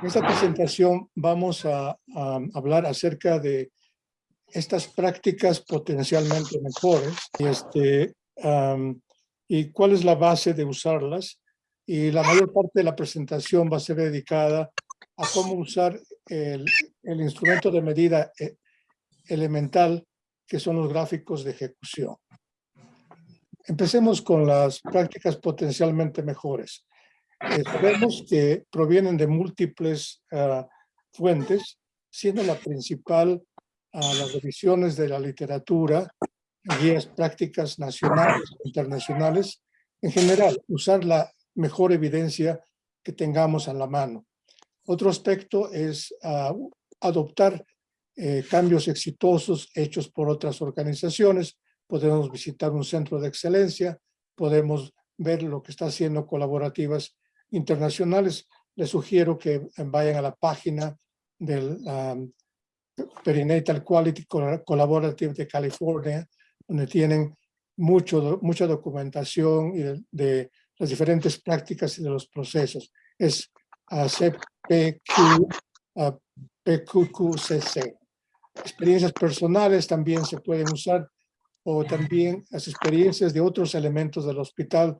En esta presentación vamos a, a hablar acerca de estas prácticas potencialmente mejores y, este, am, y cuál es la base de usarlas. Y la mayor parte de la presentación va a ser dedicada a cómo usar el, el instrumento de medida eh, elemental que son los gráficos de ejecución. Empecemos con las prácticas potencialmente mejores. Sabemos que provienen de múltiples ah, fuentes, siendo la principal a las revisiones de la literatura, guías prácticas nacionales e internacionales, en general, usar la mejor evidencia que tengamos a la mano. Otro aspecto es ah, adoptar eh, cambios exitosos hechos por otras organizaciones. Podemos visitar un centro de excelencia, podemos ver lo que está haciendo colaborativas internacionales. Les sugiero que vayan a la página del Perinatal Quality Collaborative de California, donde tienen mucho, mucha documentación de, de las diferentes prácticas y de los procesos. Es uh, CPQ, uh, PQQCC. Experiencias personales también se pueden usar o también las experiencias de otros elementos del hospital,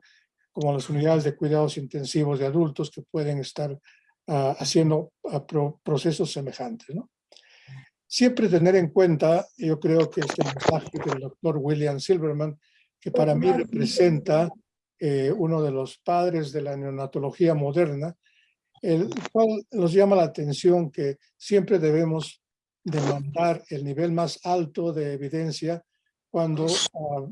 como las unidades de cuidados intensivos de adultos que pueden estar ah, haciendo ah, procesos semejantes. ¿no? Siempre tener en cuenta, yo creo que este mensaje del doctor William Silverman, que para mí representa eh, uno de los padres de la neonatología moderna, el cual nos llama la atención que siempre debemos demandar el nivel más alto de evidencia cuando ah,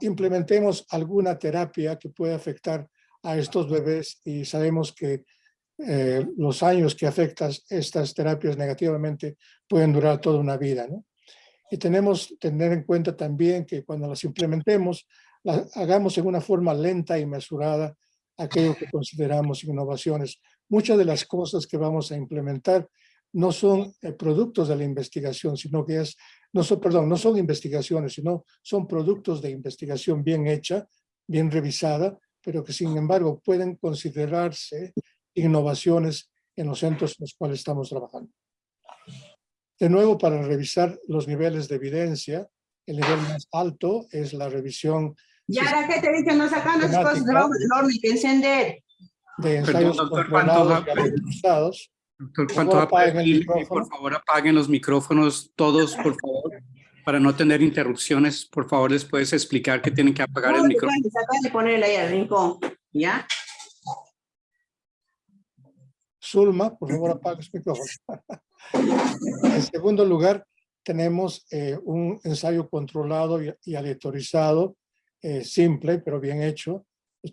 implementemos alguna terapia que pueda afectar a estos bebés y sabemos que eh, los años que afectan estas terapias negativamente pueden durar toda una vida. ¿no? Y tenemos que tener en cuenta también que cuando las implementemos, las hagamos en una forma lenta y mesurada aquello que consideramos innovaciones. Muchas de las cosas que vamos a implementar no son eh, productos de la investigación, sino que es, no son, perdón, no son investigaciones, sino son productos de investigación bien hecha, bien revisada, pero que sin embargo pueden considerarse innovaciones en los centros en los cuales estamos trabajando. De nuevo, para revisar los niveles de evidencia, el nivel más alto es la revisión Y ahora que te dicen, no sacan las cosas de que encender. De ensayos Perdón, doctor, controlados y Doctor, ¿cuánto apaguen por favor apaguen los micrófonos todos, por favor, para no tener interrupciones. Por favor, les puedes explicar que tienen que apagar el micrófono. de ponerle ahí al rincón, ¿ya? Zulma, por favor, apague su micrófono. en segundo lugar, tenemos eh, un ensayo controlado y, aleatorizado, eh, simple, pero bien hecho,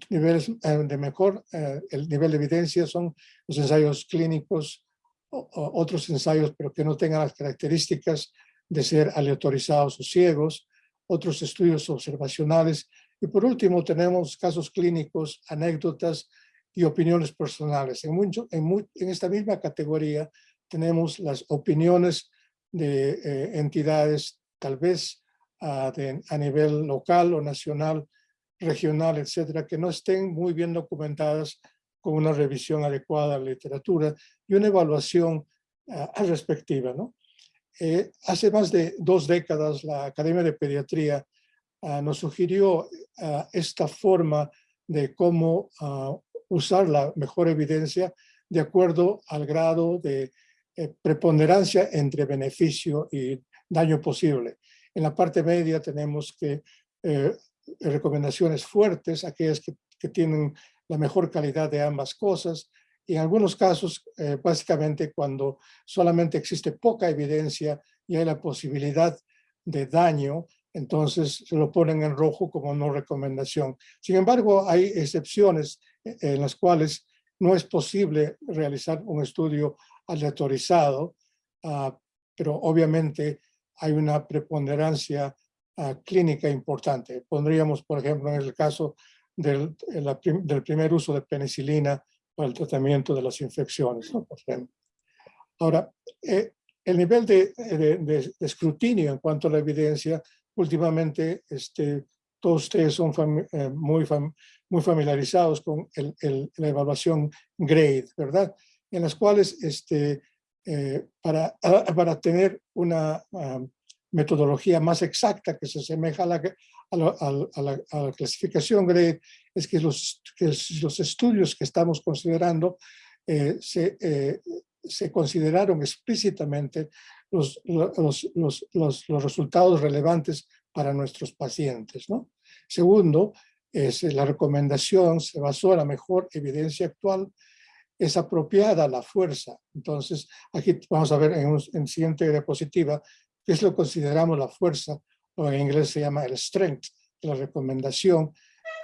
niveles eh, de mejor, eh, el nivel de evidencia son los ensayos clínicos, o, otros ensayos, pero que no tengan las características de ser aleatorizados o ciegos, otros estudios observacionales, y por último tenemos casos clínicos, anécdotas y opiniones personales. En, mucho, en, en esta misma categoría tenemos las opiniones de eh, entidades, tal vez de, a nivel local o nacional, regional, etcétera, que no estén muy bien documentadas con una revisión adecuada de la literatura y una evaluación uh, respectiva. ¿no? Eh, hace más de dos décadas la Academia de Pediatría uh, nos sugirió uh, esta forma de cómo usar la mejor evidencia de acuerdo al grado de eh, preponderancia entre beneficio y daño posible. En la parte media tenemos que eh, recomendaciones fuertes, aquellas que, tienen la mejor calidad de ambas cosas, y en algunos casos, eh, básicamente cuando solamente existe poca evidencia y hay la posibilidad de daño, entonces se lo ponen en rojo como no recomendación. Sin embargo, hay excepciones eh, en las cuales no es posible realizar un estudio aleatorizado, uh, pero obviamente hay una preponderancia clínica importante. Pondríamos, por ejemplo, en el caso del, del, primer uso de penicilina para el tratamiento de las infecciones. ¿no? Ahora, eh, el nivel de, de, escrutinio en cuanto a la evidencia, últimamente este, todos ustedes son eh, muy, muy familiarizados con el, la evaluación GRADE, ¿verdad? en las cuales este, eh, para, para tener una metodología más exacta que se asemeja a la, a la, a la, clasificación GRADE, es que los, que los estudios que estamos considerando eh, se, eh, se consideraron explícitamente los, los, los, los, resultados relevantes para nuestros pacientes. ¿no? Segundo, es, la recomendación se basó en la mejor evidencia actual, es apropiada la fuerza. Entonces, aquí vamos a ver en, un, en siguiente diapositiva qué es lo que consideramos la fuerza, o en inglés se llama el strength, la recomendación.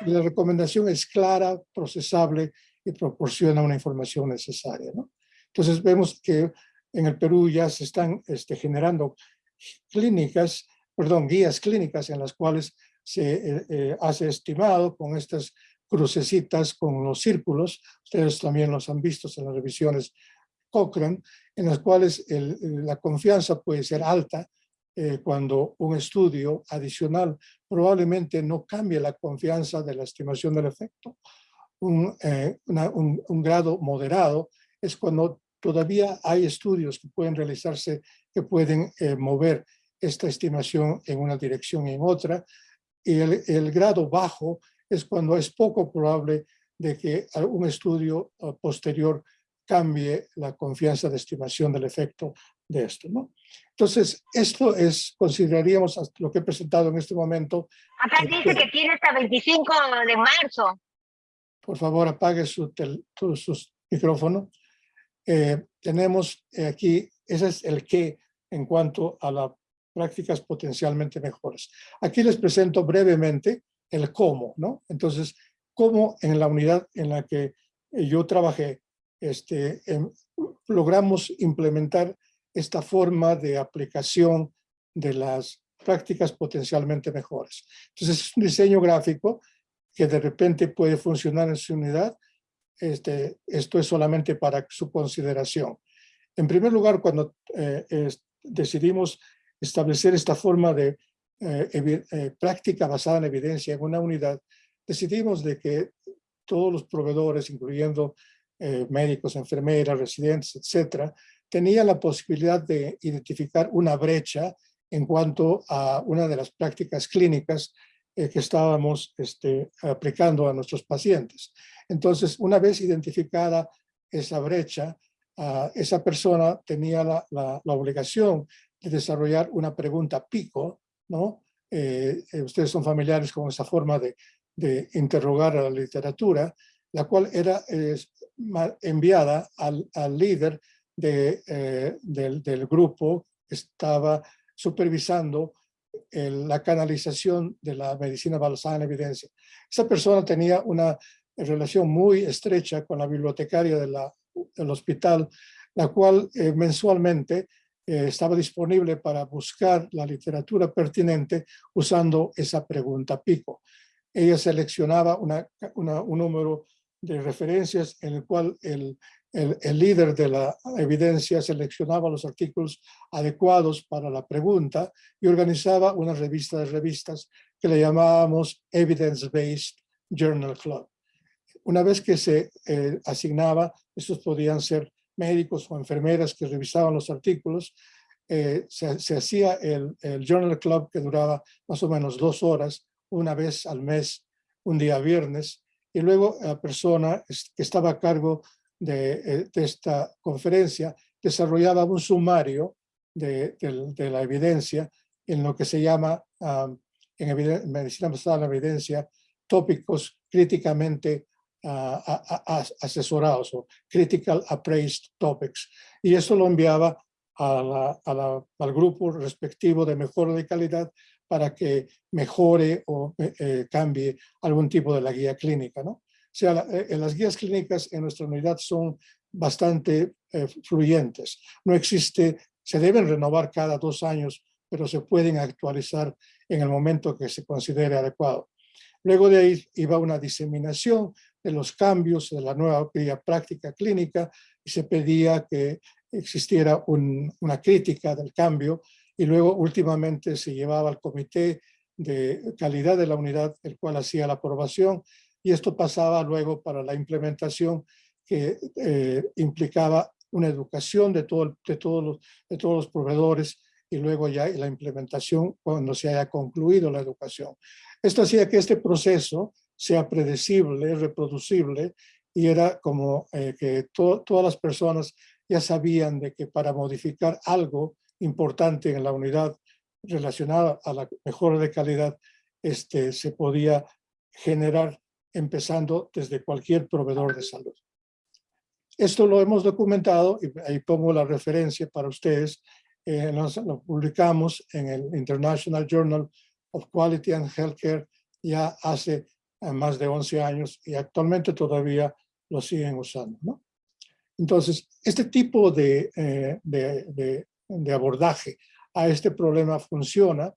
La recomendación es clara, procesable y proporciona una información necesaria. ¿no? Entonces vemos que en el Perú ya se están este, generando clínicas, perdón, guías clínicas en las cuales se eh, eh, hace estimado con estas crucecitas con los círculos, ustedes también los han visto en las revisiones Cochrane, en las cuales la confianza puede ser alta eh, cuando un estudio adicional probablemente no cambie la confianza de la estimación del efecto. Un, un, un grado moderado es cuando todavía hay estudios que pueden realizarse que pueden eh, mover esta estimación en una dirección y en otra. Y el, el, grado bajo es cuando es poco probable de que un estudio uh, posterior cambie la confianza de estimación del efecto de esto. ¿no? Entonces, esto es, consideraríamos lo que he presentado en este momento. Acá dice que tiene hasta 25 de marzo. Por favor, apague su, su micrófono. Eh, tenemos eh, aquí, ese es el qué en cuanto a las prácticas potencialmente mejores. Aquí les presento brevemente el cómo, ¿no? Entonces, cómo en la unidad en la que yo trabajé, este, em, logramos implementar esta forma de aplicación de las prácticas potencialmente mejores. Entonces, es un diseño gráfico que de repente puede funcionar en su unidad este, esto es solamente para su consideración. En primer lugar, cuando eh, decidimos establecer esta forma de eh, eh, práctica basada en evidencia en una unidad, decidimos de que todos los proveedores, incluyendo médicos, enfermeras, residentes, etcétera, tenían la posibilidad de identificar una brecha en cuanto a una de las prácticas clínicas que estábamos este, aplicando a nuestros pacientes. Entonces, una vez identificada esa brecha, uh, esa persona tenía la, obligación de desarrollar una pregunta pico, ¿no? Eh, eh, ustedes son familiares con esa forma de, de, interrogar a la literatura, la cual era eh, enviada al, al líder de, eh, del, del, grupo que estaba supervisando el, la canalización de la medicina basada en evidencia. Esa persona tenía una relación muy estrecha con la bibliotecaria de del hospital, la cual eh, mensualmente eh, estaba disponible para buscar la literatura pertinente usando esa pregunta pico. Ella seleccionaba una, una, un número de referencias en el cual el, el, líder de la evidencia seleccionaba los artículos adecuados para la pregunta y organizaba una revista de revistas que le llamábamos Evidence Based Journal Club. Una vez que se eh, asignaba, estos podían ser médicos o enfermeras que revisaban los artículos, eh, se, se, hacía el, el, Journal Club que duraba más o menos dos horas, una vez al mes, un día viernes, y luego la persona que estaba a cargo de, eh, de esta conferencia desarrollaba un sumario de, de, de, la evidencia en lo que se llama, um, en medicina basada en la evidencia, tópicos críticamente asesorados o critical appraised topics. Y eso lo enviaba a la, a la, al grupo respectivo de mejora de calidad para que mejore o eh, eh, cambie algún tipo de la guía clínica. ¿no? O sea, eh, las guías clínicas en nuestra unidad son bastante eh, fluyentes. No existe, se deben renovar cada dos años, pero se pueden actualizar en el momento que se considere adecuado. Luego de ahí iba una diseminación de los cambios de la nueva práctica clínica y se pedía que existiera un, una crítica del cambio y luego últimamente se llevaba al comité de calidad de la unidad, el cual hacía la aprobación y esto pasaba luego para la implementación que eh, implicaba una educación de, todo, de, todos los, de todos los proveedores y luego ya la implementación cuando se haya concluido la educación. Esto hacía que este proceso sea predecible, reproducible, y era como eh, que todas las personas ya sabían de que para modificar algo importante en la unidad relacionada a la mejora de calidad, este, se podía generar empezando desde cualquier proveedor de salud. Esto lo hemos documentado y ahí pongo la referencia para ustedes. Eh, lo publicamos en el International Journal of Quality and Healthcare ya hace eh, más de 11 años y actualmente todavía lo siguen usando. ¿no? Entonces, este tipo de, eh, de, de, abordaje a este problema funciona.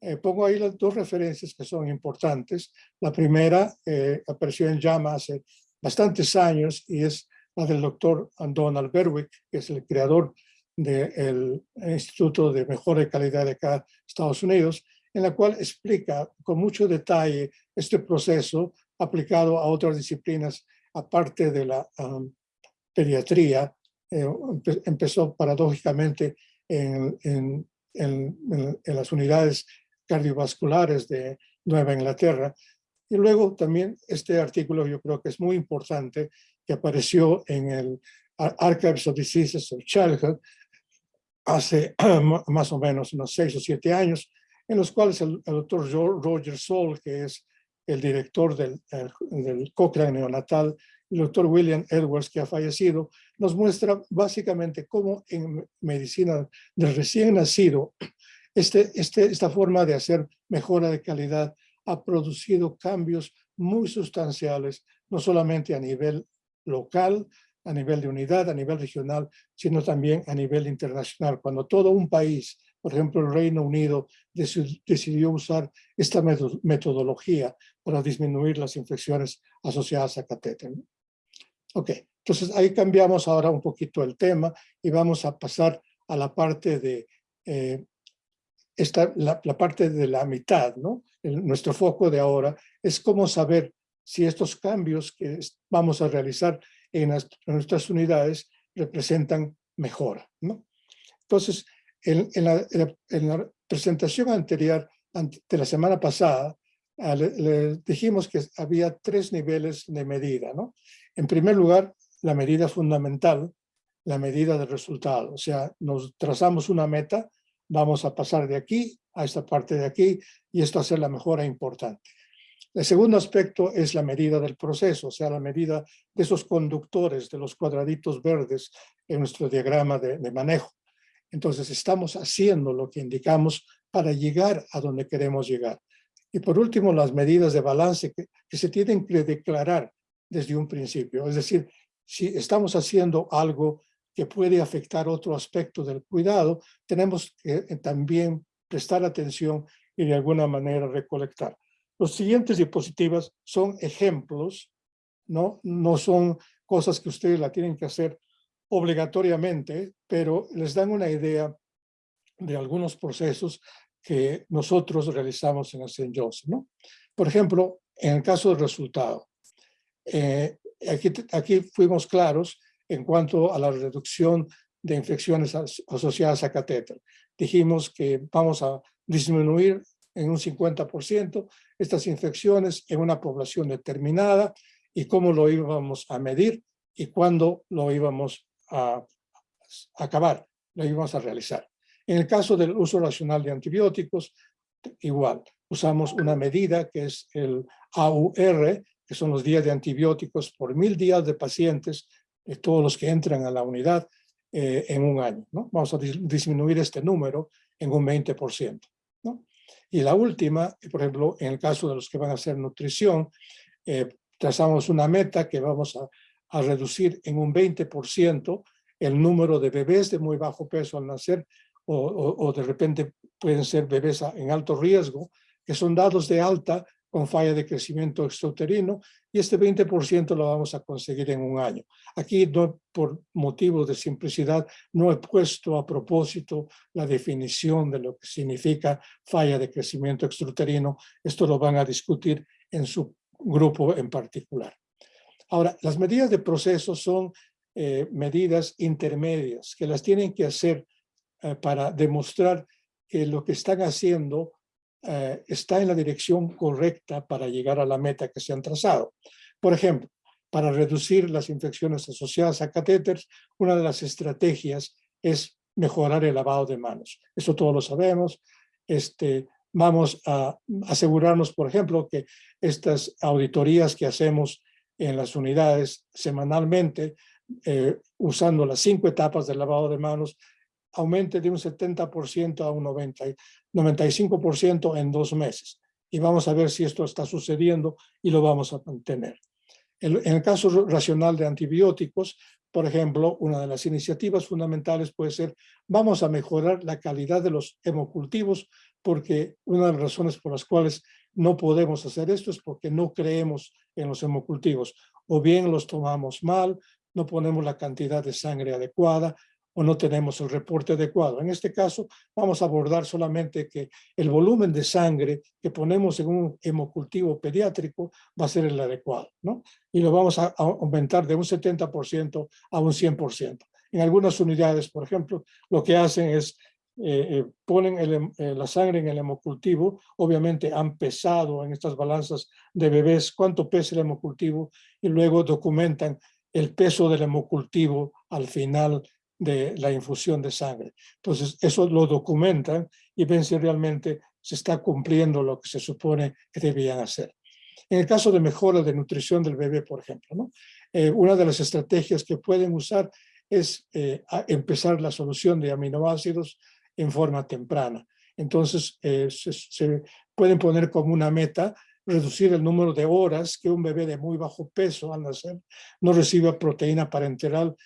Eh, pongo ahí las dos referencias que son importantes. La primera apareció en JAMA hace bastantes años y es la del doctor Donald Berwick, que es el creador del Instituto de Mejora de Calidad de cada Estados Unidos, en la cual explica con mucho detalle este proceso aplicado a otras disciplinas aparte de la pediatría. Eh, empezó paradójicamente en, en, en, en, las unidades cardiovasculares de Nueva Inglaterra. Y luego también este artículo yo creo que es muy importante que apareció en el Archives of Diseases of Childhood hace más o menos unos seis o siete años, en los cuales el, doctor Roger Sol, que es el director del, del Cochrane neonatal, el doctor William Edwards, que ha fallecido, nos muestra básicamente cómo en medicina del recién nacido, este, este, esta forma de hacer mejora de calidad ha producido cambios muy sustanciales, no solamente a nivel local, a nivel de unidad, a nivel regional, sino también a nivel internacional. Cuando todo un país por ejemplo, el Reino Unido decidió usar esta metodología para disminuir las infecciones asociadas a catéter. Ok, entonces ahí cambiamos ahora un poquito el tema y vamos a pasar a la parte de eh, esta, la, parte de la mitad, ¿no? nuestro foco de ahora es cómo saber si estos cambios que vamos a realizar en, en nuestras unidades representan mejora, ¿no? Entonces, en, la, presentación anterior de la semana pasada, ah, le, dijimos que había tres niveles de medida. ¿no? En primer lugar, la medida fundamental, la medida del resultado. O sea, nos trazamos una meta, vamos a pasar de aquí a esta parte de aquí y esto hace la mejora importante. El segundo aspecto es la medida del proceso, o sea, la medida de esos conductores, de los cuadraditos verdes en nuestro diagrama de manejo. Entonces estamos haciendo lo que indicamos para llegar a donde queremos llegar. Y por último, las medidas de balance que, se tienen que declarar desde un principio. Es decir, si estamos haciendo algo que puede afectar otro aspecto del cuidado, tenemos que eh, también prestar atención y de alguna manera recolectar. Los siguientes diapositivas son ejemplos, ¿no? No son cosas que ustedes la tienen que hacer obligatoriamente, pero les dan una idea de algunos procesos que nosotros realizamos en St. Johnson. ¿no? Por ejemplo, en el caso del resultado, eh, aquí, aquí fuimos claros en cuanto a la reducción de infecciones asociadas a catéter. Dijimos que vamos a disminuir en un 50% estas infecciones en una población determinada y cómo lo íbamos a medir y cuándo lo íbamos a, acabar, lo íbamos a realizar. En el caso del uso racional de antibióticos, igual, usamos una medida que es el AUR, que son los días de antibióticos por mil días de pacientes, de todos los que entran a la unidad eh, en un año. ¿no? Vamos a disminuir este número en un 20%. ¿no? Y la última, por ejemplo, en el caso de los que van a hacer nutrición, eh, trazamos una meta que vamos a a reducir en un 20% el número de bebés de muy bajo peso al nacer o, de repente pueden ser bebés en alto riesgo, que son dados de alta con falla de crecimiento extrauterino y este 20% lo vamos a conseguir en un año. Aquí, por motivos de simplicidad, no he puesto a propósito la definición de lo que significa falla de crecimiento extrauterino. Esto lo van a discutir en su grupo en particular. Ahora, las medidas de proceso son eh, medidas intermedias que las tienen que hacer eh, para demostrar que lo que están haciendo eh, está en la dirección correcta para llegar a la meta que se han trazado. Por ejemplo, para reducir las infecciones asociadas a catéteres, una de las estrategias es mejorar el lavado de manos. Eso todos lo sabemos. Este, vamos a asegurarnos, por ejemplo, que estas auditorías que hacemos en las unidades semanalmente, eh, usando las cinco etapas del lavado de manos, aumente de un 70% a un 90, 95% en dos meses. Y vamos a ver si esto está sucediendo y lo vamos a mantener. En, el caso racional de antibióticos, por ejemplo, una de las iniciativas fundamentales puede ser, vamos a mejorar la calidad de los hemocultivos, porque una de las razones por las cuales no podemos hacer esto es porque no creemos en los hemocultivos. O bien los tomamos mal, no ponemos la cantidad de sangre adecuada, o no tenemos el reporte adecuado. En este caso, vamos a abordar solamente que el volumen de sangre que ponemos en un hemocultivo pediátrico va a ser el adecuado, ¿no? Y lo vamos a aumentar de un 70% a un 100%. En algunas unidades, por ejemplo, lo que hacen es eh, eh, ponen eh, la sangre en el hemocultivo, obviamente han pesado en estas balanzas de bebés cuánto pesa el hemocultivo y luego documentan el peso del hemocultivo al final de la infusión de sangre. Entonces, eso lo documentan y ven si realmente se está cumpliendo lo que se supone que debían hacer. En el caso de mejora de nutrición del bebé, por ejemplo, ¿no? Eh, una de las estrategias que pueden usar es eh, empezar la solución de aminoácidos en forma temprana. Entonces, eh, se, se, pueden poner como una meta reducir el número de horas que un bebé de muy bajo peso al nacer no reciba proteína parenteral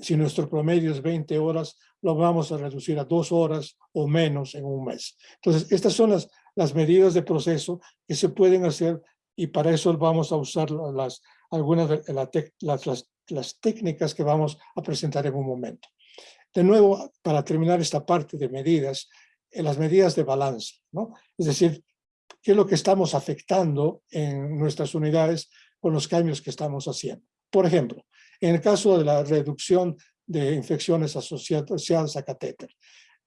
si nuestro promedio es 20 horas, lo vamos a reducir a dos horas o menos en un mes. Entonces, estas son las, las medidas de proceso que se pueden hacer y para eso vamos a usar las, algunas de las, las, técnicas que vamos a presentar en un momento. De nuevo, para terminar esta parte de medidas, eh, las medidas de balance, ¿no? Es decir, qué es lo que estamos afectando en nuestras unidades con los cambios que estamos haciendo. Por ejemplo, en el caso de la reducción de infecciones asociadas a catéter,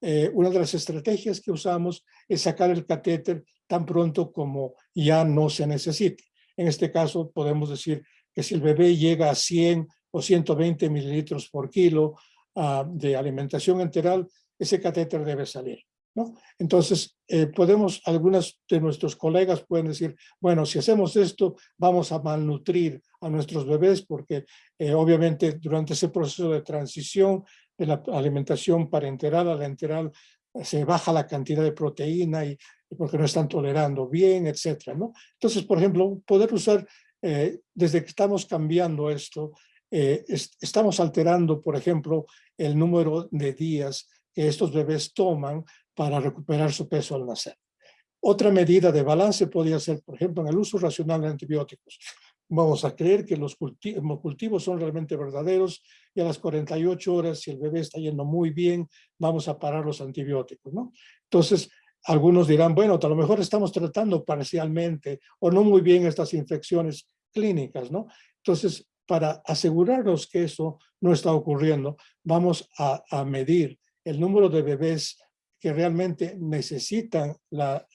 eh, una de las estrategias que usamos es sacar el catéter tan pronto como ya no se necesite. En este caso podemos decir que si el bebé llega a 100 o 120 mililitros por kilo uh, de alimentación enteral, ese catéter debe salir. Entonces, eh, podemos, algunas de nuestros colegas pueden decir, bueno, si hacemos esto, vamos a malnutrir a nuestros bebés porque eh, obviamente durante ese proceso de transición de la alimentación parenteral a la enteral eh, se baja la cantidad de proteína y, porque no están tolerando bien, etcétera, ¿no? Entonces, por ejemplo, poder usar, desde que estamos cambiando esto, estamos alterando, por ejemplo, el número de días que estos bebés toman para recuperar su peso al nacer. Otra medida de balance podría ser, por ejemplo, en el uso racional de antibióticos. Vamos a creer que los cultivos son realmente verdaderos y a las 48 horas, si el bebé está yendo muy bien, vamos a parar los antibióticos. ¿no? Entonces, algunos dirán, bueno, a lo mejor estamos tratando parcialmente o no muy bien estas infecciones clínicas. ¿no? Entonces, para asegurarnos que eso no está ocurriendo, vamos a medir el número de bebés que realmente necesitan la,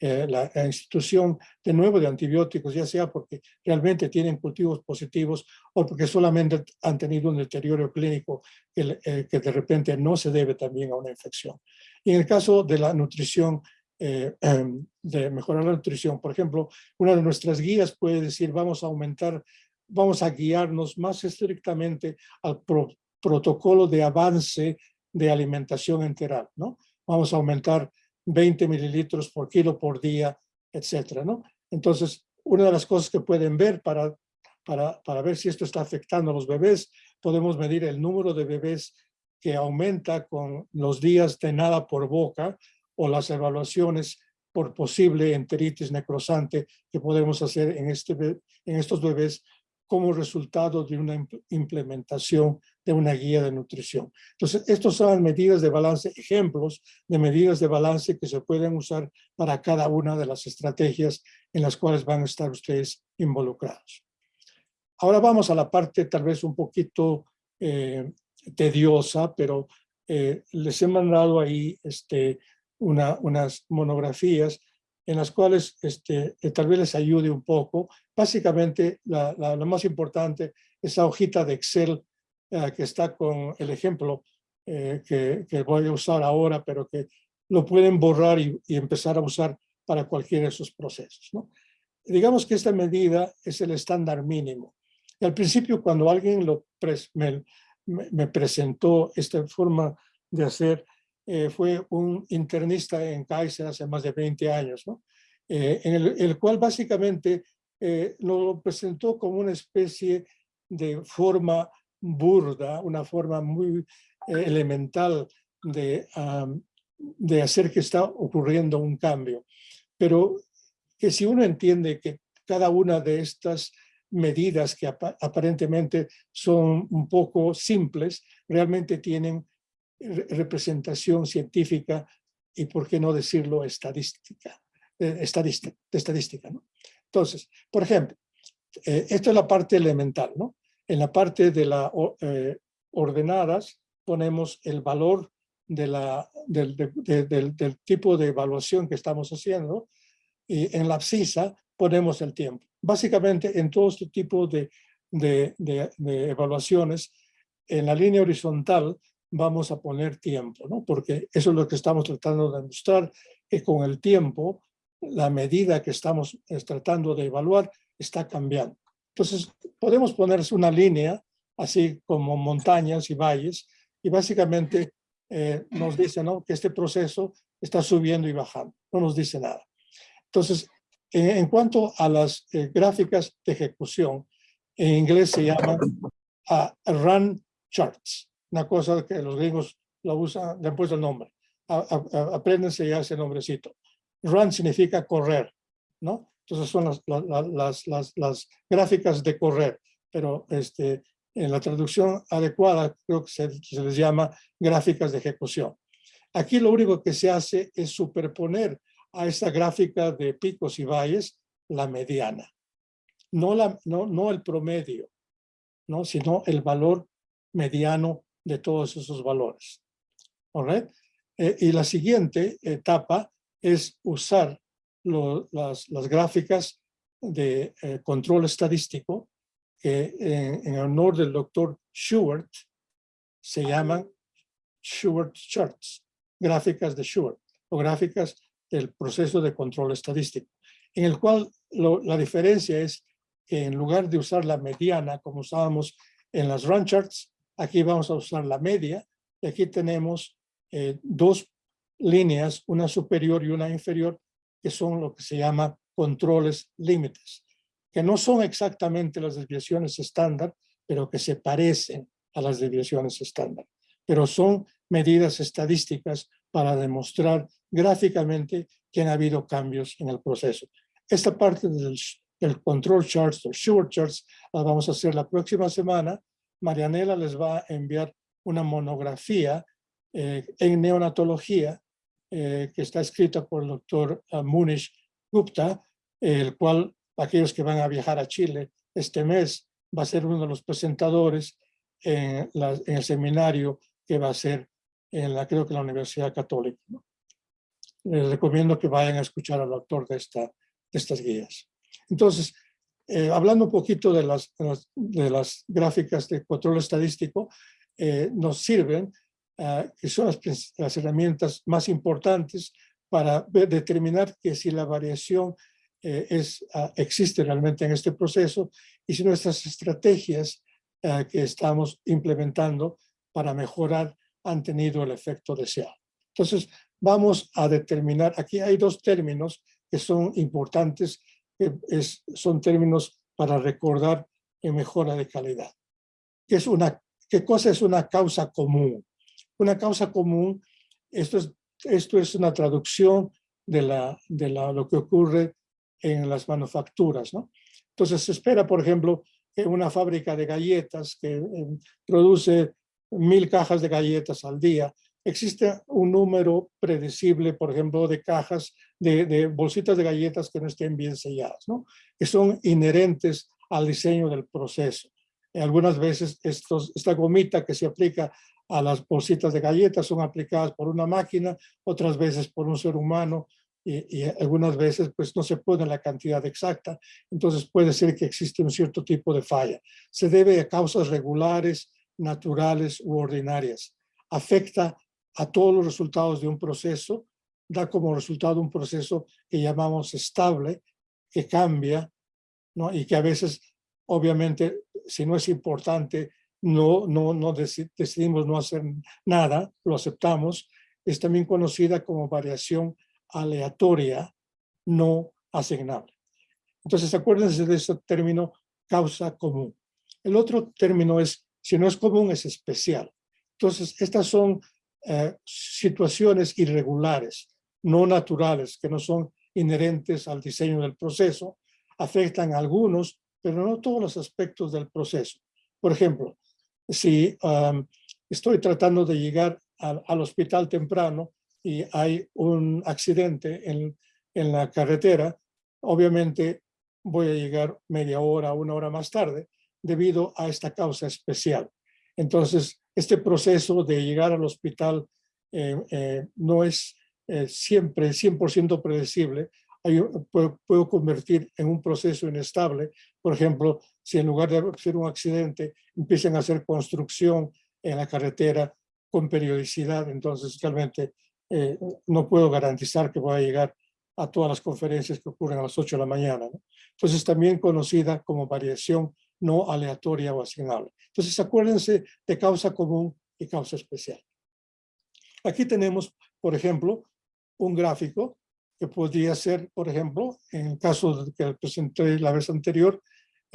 eh, la, institución de nuevo de antibióticos, ya sea porque realmente tienen cultivos positivos o porque solamente han tenido un deterioro clínico que, eh, que de repente no se debe también a una infección. Y en el caso de la nutrición, eh, em, de mejorar la nutrición, por ejemplo, una de nuestras guías puede decir vamos a aumentar, vamos a guiarnos más estrictamente al protocolo de avance de alimentación enteral, ¿no? Vamos a aumentar 20 mililitros por kilo por día, etcétera, ¿no? Entonces, una de las cosas que pueden ver para, para, para ver si esto está afectando a los bebés, podemos medir el número de bebés que aumenta con los días de nada por boca o las evaluaciones por posible enteritis necrosante que podemos hacer en, este, en estos bebés como resultado de una implementación de una guía de nutrición. Entonces, estos son medidas de balance, ejemplos de medidas de balance que se pueden usar para cada una de las estrategias en las cuales van a estar ustedes involucrados. Ahora vamos a la parte tal vez un poquito eh, tediosa, pero eh, les he mandado ahí este, una, unas monografías en las cuales este, tal vez les ayude un poco. Básicamente, la, la, más importante, esa hojita de Excel que está con el ejemplo que, que, voy a usar ahora, pero que lo pueden borrar y, y empezar a usar para cualquiera de esos procesos. ¿no? Digamos que esta medida es el estándar mínimo. Y al principio, cuando alguien lo me, me, presentó esta forma de hacer, eh, fue un internista en Kaiser hace más de 20 años, ¿no? Eh, en el, cual básicamente eh, lo presentó como una especie de forma burda, una forma muy elemental de, de hacer que está ocurriendo un cambio pero que si uno entiende que cada una de estas medidas que aparentemente son un poco simples, realmente tienen representación científica y, por qué no decirlo, estadística. Eh, estadística, estadística. Entonces, por ejemplo, eh, esto es la parte elemental, ¿no? En la parte de las eh, ordenadas ponemos el valor del, tipo de evaluación que estamos haciendo y en la abscisa ponemos el tiempo. Básicamente en todo este tipo de, de, evaluaciones, en la línea horizontal vamos a poner tiempo, ¿no? porque eso es lo que estamos tratando de demostrar, que con el tiempo la medida que estamos tratando de evaluar está cambiando. Entonces podemos poner una línea así como montañas y valles y básicamente eh, nos dice ¿no? que este proceso está subiendo y bajando, no nos dice nada. Entonces, en cuanto a las eh, gráficas de ejecución, en inglés se llaman uh, run charts, una cosa que los gringos lo usan, le han puesto el nombre. apréndense ya ese nombrecito. Run significa correr, ¿no? Entonces son las, las, las, las, gráficas de correr, pero este, en la traducción adecuada creo que se, les llama gráficas de ejecución. Aquí lo único que se hace es superponer a esta gráfica de picos y valles la mediana. No, la, no, no el promedio, ¿no? sino el valor mediano de todos esos valores. Eh, y la siguiente etapa es usar las, las, gráficas de eh, control estadístico que en, honor del doctor Schubert se llaman Schubert charts, gráficas de Schubert o gráficas del proceso de control estadístico, en el cual la diferencia es que en lugar de usar la mediana como usábamos en las run charts, aquí vamos a usar la media y aquí tenemos eh, dos líneas, una superior y una inferior, que son lo que se llama controles límites que no son exactamente las desviaciones estándar, pero que se parecen a las desviaciones estándar. Pero son medidas estadísticas para demostrar gráficamente que han habido cambios en el proceso. Esta parte del, control charts o Schubert charts la vamos a hacer la próxima semana. Marianela les va a enviar una monografía eh, en neonatología eh, que está escrita por el doctor uh, Munish Gupta, el cual aquellos que van a viajar a Chile este mes, va a ser uno de los presentadores en, el seminario que va a ser en la, creo que la Universidad Católica. Les recomiendo que vayan a escuchar al autor de, esta, estas guías. Entonces, eh, hablando un poquito de las, de las, gráficas de control estadístico, eh, nos sirven, uh, que son las, las, herramientas más importantes para determinar que si la variación eh, es, ah, existe realmente en este proceso y si nuestras estrategias ah, que estamos implementando para mejorar han tenido el efecto deseado. Entonces, vamos a determinar, aquí hay dos términos que son importantes, que es, son términos para recordar en mejora de calidad. ¿Qué, es una, ¿Qué cosa es una causa común? Una causa común, esto es, esto es una traducción de, la, de la, lo que ocurre en las manufacturas. ¿no? Entonces se espera, por ejemplo, que una fábrica de galletas que eh, produce mil cajas de galletas al día, existe un número predecible, por ejemplo, de cajas, de, bolsitas de galletas que no estén bien selladas, ¿no? que son inherentes al diseño del proceso. algunas veces estos, esta gomita que se aplica a las bolsitas de galletas son aplicadas por una máquina, otras veces por un ser humano y, algunas veces pues no se pone la cantidad exacta. Entonces puede ser que existe un cierto tipo de falla. Se debe a causas regulares, naturales u ordinarias. Afecta a todos los resultados de un proceso, da como resultado un proceso que llamamos estable, que cambia, ¿no? y que a veces, obviamente, si no es importante, no, no, no decidimos no hacer nada, lo aceptamos, es también conocida como variación aleatoria no asignable. Entonces, acuérdense de ese término causa común. El otro término es, si no es común, es especial. Entonces, estas son eh, situaciones irregulares, no naturales, que no son inherentes al diseño del proceso, afectan a algunos, pero no todos los aspectos del proceso. Por ejemplo, si estoy tratando de llegar al hospital temprano y hay un accidente en, en la carretera, obviamente voy a llegar media hora, una hora más tarde, debido a esta causa especial. Entonces, este proceso de llegar al hospital eh, eh, no es eh, siempre 100% predecible. puedo, puedo, convertir en un proceso inestable. Por ejemplo, si en lugar de hacer un accidente, empiezan a hacer construcción en la carretera con periodicidad, entonces realmente eh, no puedo garantizar que voy a llegar a todas las conferencias que ocurren a las 8 de la mañana. ¿no? Entonces también conocida como variación no aleatoria o asignable. Entonces acuérdense de causa común y causa especial. Aquí tenemos, por ejemplo, un gráfico que podría ser, por ejemplo, en el caso que presenté la vez anterior,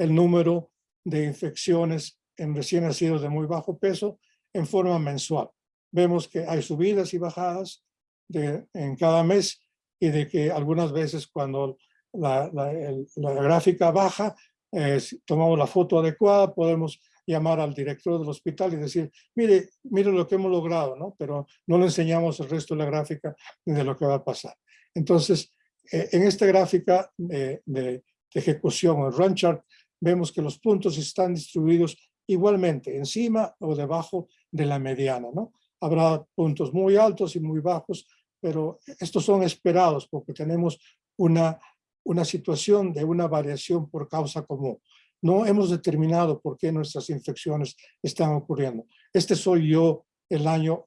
el número de infecciones en recién nacidos de muy bajo peso en forma mensual vemos que hay subidas y bajadas de, en cada mes y de que algunas veces cuando la, la, gráfica baja, eh, tomamos la foto adecuada, podemos llamar al director del hospital y decir, mire, mire lo que hemos logrado, ¿no? Pero no le enseñamos el resto de la gráfica ni de lo que va a pasar. Entonces, eh, en esta gráfica de, de, ejecución, el run chart, vemos que los puntos están distribuidos igualmente, encima o debajo de la mediana, ¿no? habrá puntos muy altos y muy bajos, pero estos son esperados porque tenemos una, una situación de una variación por causa común. No hemos determinado por qué nuestras infecciones están ocurriendo. Este soy yo el año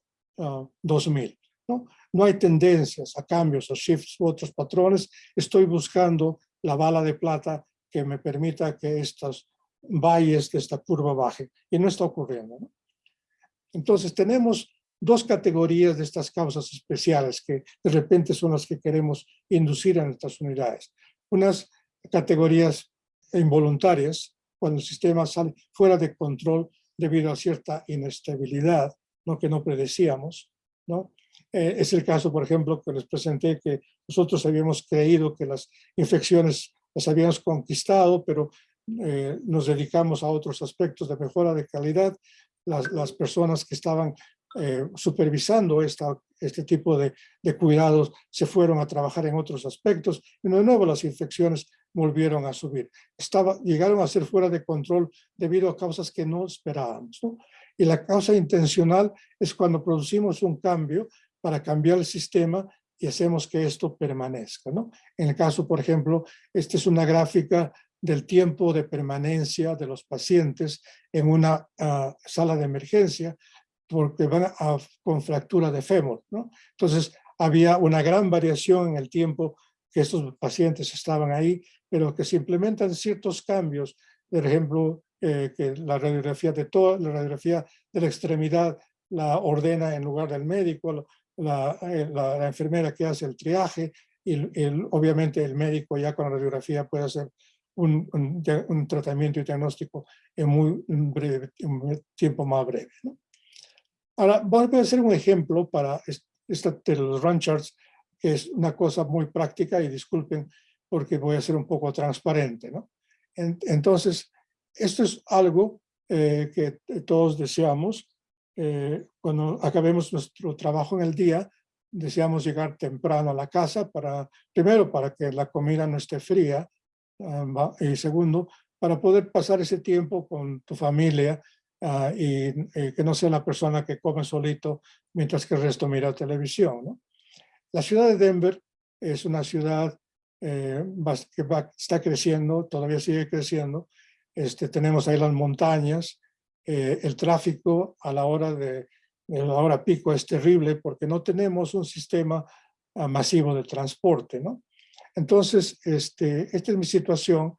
2000. Ah, ¿no? no hay tendencias a cambios, a shifts u otros patrones. Estoy buscando la bala de plata que me permita que estos valles de esta curva bajen. Y no está ocurriendo. Entonces tenemos dos categorías de estas causas especiales que de repente son las que queremos inducir a nuestras unidades. Unas categorías involuntarias, cuando el sistema sale fuera de control debido a cierta inestabilidad ¿no? que no predecíamos. ¿no? Eh, es el caso, por ejemplo, que les presenté que nosotros habíamos creído que las infecciones las habíamos conquistado, pero eh, nos dedicamos a otros aspectos de mejora de calidad. Las, las personas que estaban eh, supervisando esta, este tipo de, de, cuidados se fueron a trabajar en otros aspectos y de nuevo las infecciones volvieron a subir. Estaba, llegaron a ser fuera de control debido a causas que no esperábamos. Y la causa intencional es cuando producimos un cambio para cambiar el sistema y hacemos que esto permanezca. ¿no? En el caso, por ejemplo, esta es una gráfica del tiempo de permanencia de los pacientes en una uh, sala de emergencia porque van a, con fractura de fémur. ¿no? Entonces, había una gran variación en el tiempo que estos pacientes estaban ahí, pero que se implementan ciertos cambios, por ejemplo, eh, que la radiografía de toda la radiografía de la extremidad la ordena en lugar del médico, la, eh, la, enfermera que hace el triaje, y obviamente el médico ya con la radiografía puede hacer un, tratamiento y diagnóstico en muy breve, un tiempo más breve. Ahora, voy a hacer un ejemplo para esta de los run charts, que es una cosa muy práctica y disculpen porque voy a ser un poco transparente. entonces, esto es algo eh, que todos deseamos. Eh, cuando acabemos nuestro trabajo en el día, deseamos llegar temprano a la casa para, primero, para que la comida no esté fría, ah, y segundo, para poder pasar ese tiempo con tu familia ah, y, eh, que no sea la persona que come solito mientras que el resto mira televisión. ¿no? La ciudad de Denver es una ciudad eh, que está creciendo, todavía sigue creciendo. Este, tenemos ahí las montañas, eh, el tráfico a la hora de, de, la hora pico es terrible porque no tenemos un sistema ah, masivo de transporte, ¿no? Entonces, este, esta es mi situación.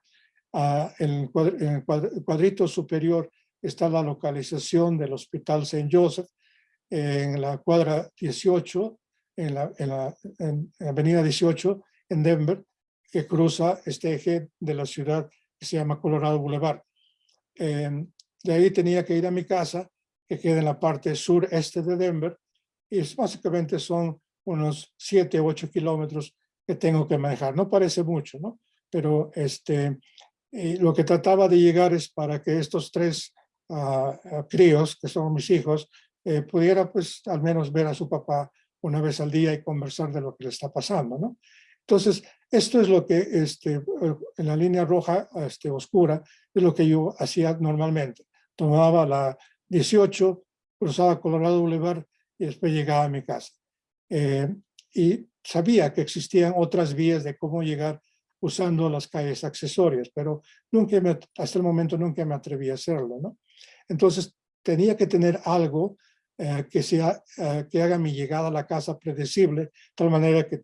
Uh, en, el cuadrito superior está la localización del Hospital St. Joseph en la cuadra 18, en la, en la, en avenida 18 en Denver, que cruza este eje de la ciudad que se llama Colorado Boulevard. Eh, de ahí tenía que ir a mi casa, que queda en la parte sureste de Denver, y básicamente son unos 7 o 8 kilómetros que tengo que manejar. No parece mucho, ¿no? Pero este, eh, lo que trataba de llegar es para que estos tres uh, críos, que son mis hijos, eh, pudiera pues al menos ver a su papá una vez al día y conversar de lo que le está pasando, ¿no? Entonces, esto es lo que este, en la línea roja este, oscura es lo que yo hacía normalmente. Tomaba la 18, cruzaba Colorado Boulevard y después llegaba a mi casa. Eh, y sabía que existían otras vías de cómo llegar usando las calles accesorias, pero nunca me, hasta el momento nunca me atreví a hacerlo. ¿no? Entonces tenía que tener algo eh, que, sea, eh, que haga mi llegada a la casa predecible, de tal manera que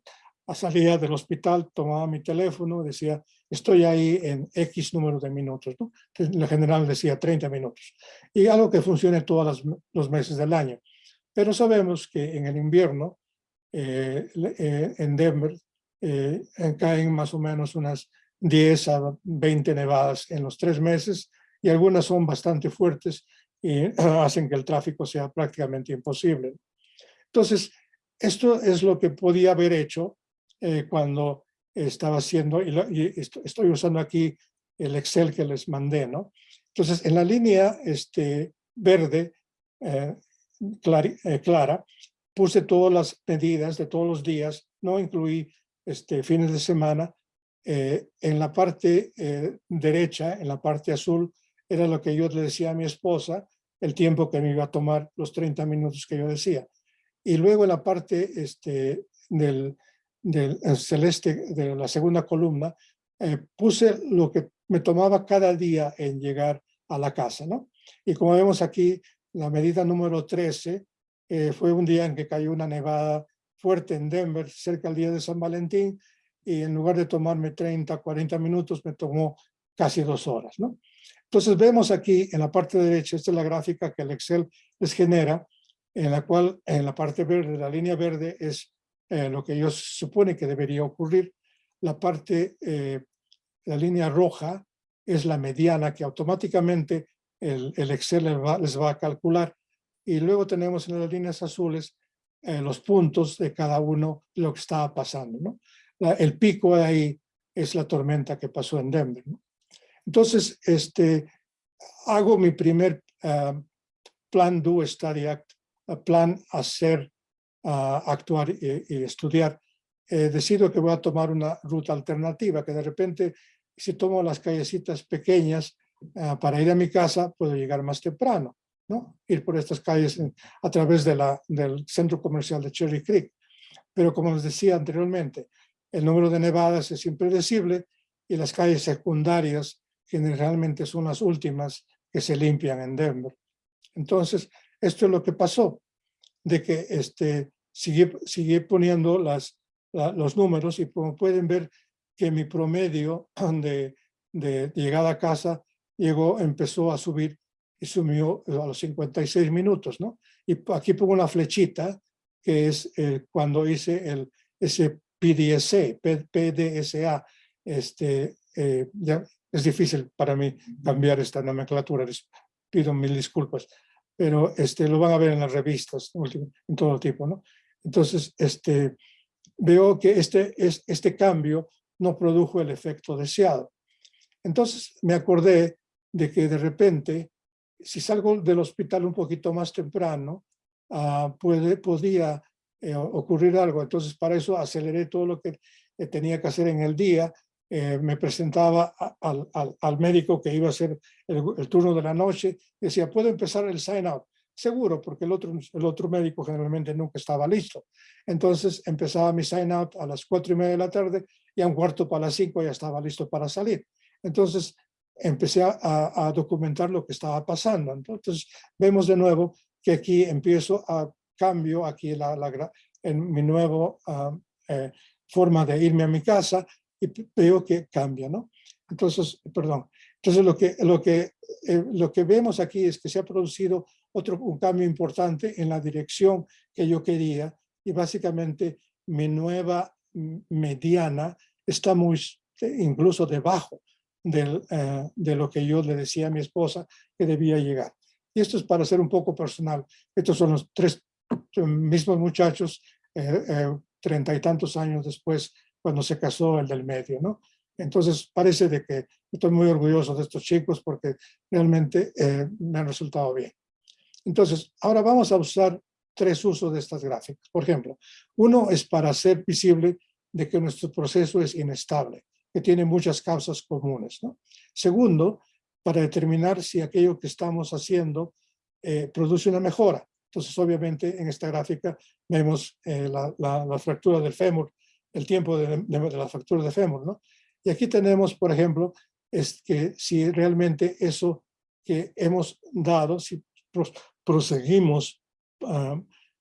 salía del hospital, tomaba mi teléfono, decía, estoy ahí en X número de minutos, ¿no? En general decía 30 minutos. Y algo que funcione todos los meses del año. Pero sabemos que en el invierno, eh, eh, en Denver, eh, caen más o menos unas 10 a 20 nevadas en los tres meses y algunas son bastante fuertes y hacen que el tráfico sea prácticamente imposible. Entonces, esto es lo que podía haber hecho eh, cuando estaba haciendo, y, estoy usando aquí el Excel que les mandé, ¿no? Entonces, en la línea este, verde eh, eh, clara, puse todas las medidas de todos los días, no incluí este, fines de semana. en la parte derecha, en la parte azul, era lo que yo le decía a mi esposa, el tiempo que me iba a tomar, los 30 minutos que yo decía. Y luego en la parte este, del, del celeste de la segunda columna, eh, puse lo que me tomaba cada día en llegar a la casa, ¿no? Y como vemos aquí, la medida número 13 eh, fue un día en que cayó una nevada fuerte en Denver, cerca del día de San Valentín, y en lugar de tomarme 30, 40 minutos, me tomó casi dos horas, ¿no? Entonces vemos aquí en la parte derecha, esta es la gráfica que el Excel les genera, en la cual en la parte verde, la línea verde es eh, lo que yo supone que debería ocurrir. La parte, eh, la línea roja es la mediana que automáticamente el, el Excel les va, a calcular. Y luego tenemos en las líneas azules eh, los puntos de cada uno lo que estaba pasando. ¿no? El pico de ahí es la tormenta que pasó en Denver. Entonces, este, hago mi primer uh, plan Do Study Act, plan hacer a actuar y, estudiar, eh, decido que voy a tomar una ruta alternativa, que de repente si tomo las callecitas pequeñas ah, para ir a mi casa, puedo llegar más temprano, ¿no? Ir por estas calles a través de la, del centro comercial de Cherry Creek. Pero como les decía anteriormente, el número de nevadas es impredecible y las calles secundarias generalmente son las últimas que se limpian en Denver. Entonces, esto es lo que pasó de que este, sigue, poniendo las, los números y como pueden ver que mi promedio de, de llegada a casa llegó, empezó a subir y subió a los 56 minutos, ¿no? Y aquí pongo una flechita que es eh, cuando hice el, ese PDSA, PDSA, este, eh, ya es difícil para mí cambiar esta nomenclatura, les pido mil disculpas pero este, lo van a ver en las revistas, en todo tipo, ¿no? Entonces, este, veo que este, es, este cambio no produjo el efecto deseado. Entonces, me acordé de que de repente, si salgo del hospital un poquito más temprano, uh, puede, podía eh, ocurrir algo. Entonces, para eso aceleré todo lo que tenía que hacer en el día eh, me presentaba al, al, médico que iba a hacer el, turno de la noche, decía, ¿puedo empezar el sign out? Seguro, porque el otro, el otro médico generalmente nunca estaba listo. Entonces empezaba mi sign out a las cuatro y media de la tarde y a un cuarto para las cinco ya estaba listo para salir. Entonces empecé a, documentar lo que estaba pasando. Entonces vemos de nuevo que aquí empiezo a cambio aquí la, la en mi nueva uh, eh, forma de irme a mi casa y veo que cambia, ¿no? Entonces, perdón. Entonces lo que, lo que, eh, lo que vemos aquí es que se ha producido otro un cambio importante en la dirección que yo quería y básicamente mi nueva mediana está muy incluso debajo del, eh, de lo que yo le decía a mi esposa que debía llegar. Y esto es para ser un poco personal. Estos son los tres mismos muchachos, eh, eh, treinta y tantos años después, cuando se casó el del medio, ¿no? Entonces parece de que estoy muy orgulloso de estos chicos porque realmente eh, me han resultado bien. Entonces, ahora vamos a usar tres usos de estas gráficas. Por ejemplo, uno es para hacer visible de que nuestro proceso es inestable, que tiene muchas causas comunes. ¿no? Segundo, para determinar si aquello que estamos haciendo produce una mejora. Entonces, obviamente, en esta gráfica vemos eh, la, la, fractura del fémur, el tiempo de, de, la fractura del fémur, ¿no? Y aquí tenemos, por ejemplo, es que si realmente eso que hemos dado, si proseguimos uh,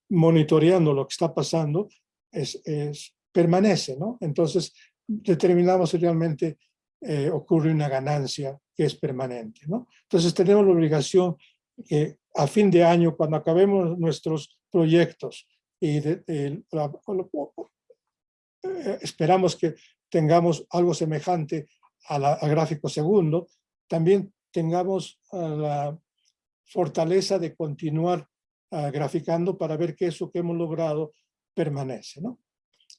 monitoreando lo que está pasando, es, es, permanece, ¿no? Entonces, determinamos si realmente eh, ocurre una ganancia que es permanente, ¿no? Entonces, tenemos la obligación que a fin de año, cuando acabemos nuestros proyectos y de, la, eh, esperamos que tengamos algo semejante al gráfico segundo, también tengamos uh, la fortaleza de continuar uh, graficando para ver que eso que hemos logrado permanece. ¿no?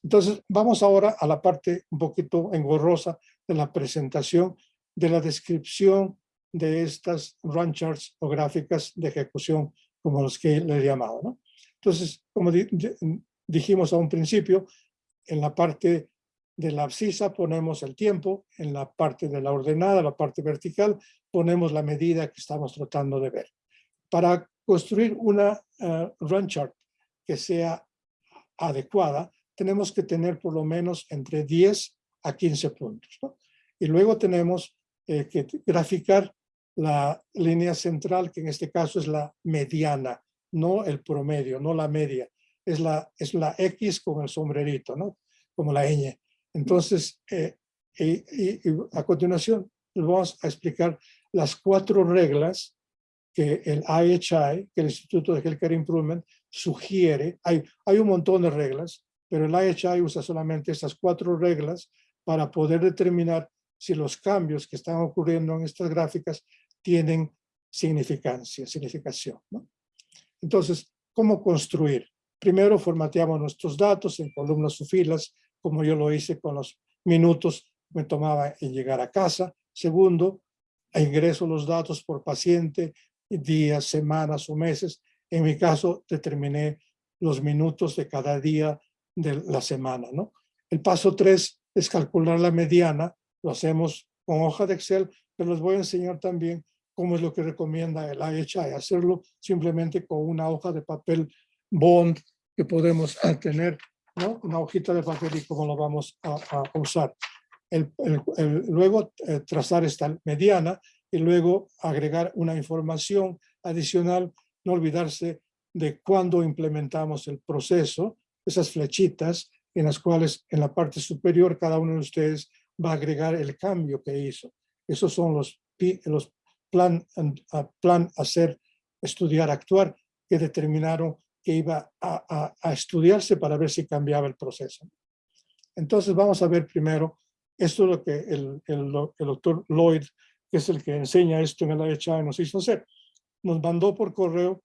Entonces, vamos ahora a la parte un poquito engorrosa de la presentación, de la descripción de estas run charts o gráficas de ejecución como los que le he llamado. ¿no? Entonces, como di dijimos a un principio, en la parte de la abscisa ponemos el tiempo, en la parte de la ordenada, la parte vertical, ponemos la medida que estamos tratando de ver. Para construir una uh, run chart que sea adecuada, tenemos que tener por lo menos entre 10 a 15 puntos. Y luego tenemos eh, que graficar la línea central, que en este caso es la mediana, no el promedio, no la media. Es la, es la X con el sombrerito, ¿no? Como la ñ. Entonces, eh, y, a continuación vamos a explicar las cuatro reglas que el IHI, que el Instituto de Healthcare Improvement, sugiere. Hay, hay un montón de reglas, pero el IHI usa solamente estas cuatro reglas para poder determinar si los cambios que están ocurriendo en estas gráficas tienen significancia, significación. ¿no? Entonces, ¿cómo construir? Primero formateamos nuestros datos en columnas o filas, como yo lo hice con los minutos me tomaba en llegar a casa. Segundo, ingreso los datos por paciente, días, semanas o meses. En mi caso, determiné los minutos de cada día de la semana. ¿no? El paso tres es calcular la mediana. Lo hacemos con hoja de Excel, pero les voy a enseñar también cómo es lo que recomienda el IHI, hacerlo simplemente con una hoja de papel bond que podemos tener, ¿no? una hojita de papel y cómo lo vamos a, a usar. El, el, luego eh, trazar esta mediana y luego agregar una información adicional, no olvidarse de cuándo implementamos el proceso, esas flechitas en las cuales en la parte superior cada uno de ustedes va a agregar el cambio que hizo. Esos son los, los plan, plan hacer, estudiar, actuar, que determinaron que iba a, a, estudiarse para ver si cambiaba el proceso. Entonces vamos a ver primero, esto es lo que el, el, doctor Lloyd, que es el que enseña esto en el IHI, nos hizo hacer. Nos mandó por correo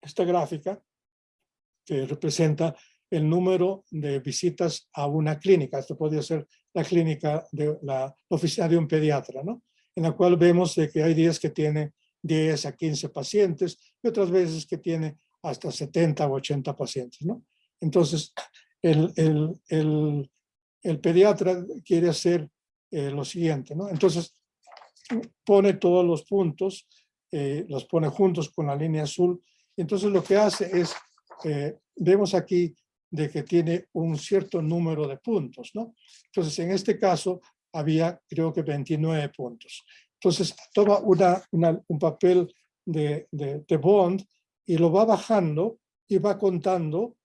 esta gráfica que representa el número de visitas a una clínica. Esto podría ser la clínica de la oficina de un pediatra, ¿no? en la cual vemos que hay días que tiene 10 a 15 pacientes y otras veces que tiene hasta 70 o 80 pacientes. ¿no? Entonces, el, el, el, el pediatra quiere hacer eh, lo siguiente, ¿no? Entonces, pone todos los puntos, eh, los pone juntos con la línea azul. Entonces, lo que hace es, eh, vemos aquí de que tiene un cierto número de puntos, ¿no? Entonces, en este caso, había creo que 29 puntos. Entonces, toma una, un papel de, de, bond y lo va bajando y va contando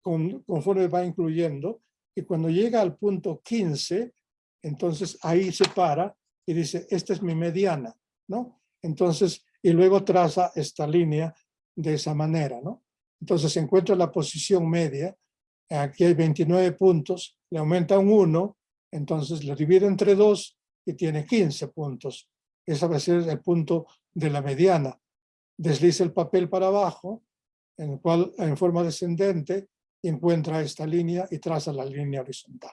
con, conforme va incluyendo. Y cuando llega al punto 15, entonces ahí se para y dice, esta es mi mediana, ¿no? Entonces, y luego traza esta línea de esa manera, ¿no? Entonces encuentra la posición media, aquí hay 29 puntos, le aumenta un 1, entonces lo divide entre 2 y tiene 15 puntos. Ese va a ser el punto de la mediana. Desliza el papel para abajo, en el cual en forma descendente encuentra esta línea y traza la línea horizontal.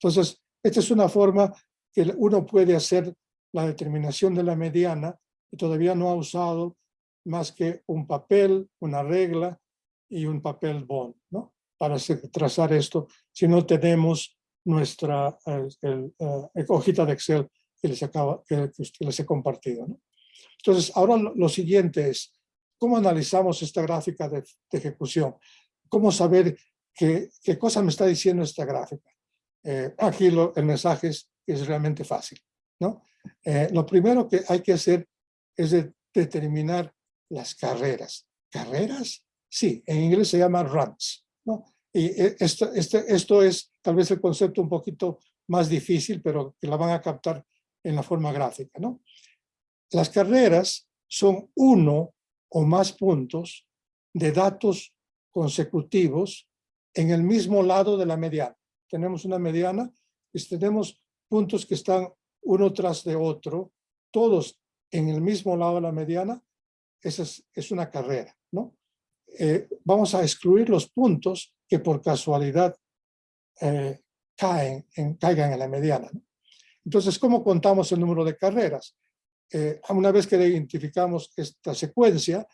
Entonces, esta es una forma que uno puede hacer la determinación de la mediana y todavía no ha usado más que un papel, una regla y un papel bond, ¿no? Para trazar esto, si no tenemos nuestra el, eh, hojita de Excel que les, acaba, que, les he compartido. ¿no? Entonces, ahora lo, siguiente es, ¿cómo analizamos esta gráfica de, ejecución? ¿Cómo saber qué, qué, cosa me está diciendo esta gráfica? Eh, aquí lo, el mensaje es, es, realmente fácil. ¿no? Eh, lo primero que hay que hacer es determinar las carreras. ¿Carreras? Sí, en inglés se llama runs. ¿no? Y eh, esto, este, esto es tal vez el concepto un poquito más difícil, pero que la van a captar en la forma gráfica. ¿no? Las carreras son uno o más puntos de datos consecutivos en el mismo lado de la mediana. Tenemos una mediana y tenemos puntos que están uno tras de otro, todos en el mismo lado de la mediana, esa es, es una carrera. ¿no? Eh, vamos a excluir los puntos que por casualidad eh, caen, en, caigan en la mediana. Entonces, ¿cómo contamos el número de carreras? Eh, una vez que identificamos esta secuencia,